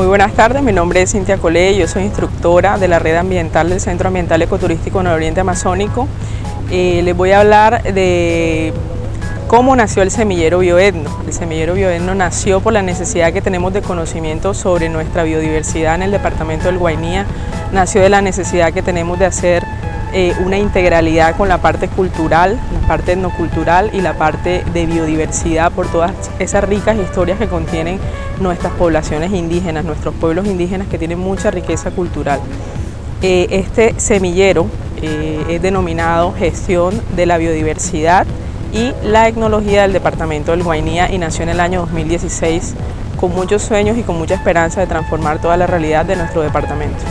Muy buenas tardes, mi nombre es Cintia Colé, yo soy instructora de la red ambiental del Centro Ambiental Ecoturístico Nororiente Amazónico. Eh, les voy a hablar de cómo nació el semillero bioetno. El semillero bioetno nació por la necesidad que tenemos de conocimiento sobre nuestra biodiversidad en el departamento del Guainía, nació de la necesidad que tenemos de hacer eh, una integralidad con la parte cultural, la parte etnocultural y la parte de biodiversidad por todas esas ricas historias que contienen nuestras poblaciones indígenas, nuestros pueblos indígenas que tienen mucha riqueza cultural. Eh, este semillero eh, es denominado Gestión de la Biodiversidad y la Etnología del Departamento del Guainía y nació en el año 2016 con muchos sueños y con mucha esperanza de transformar toda la realidad de nuestro departamento.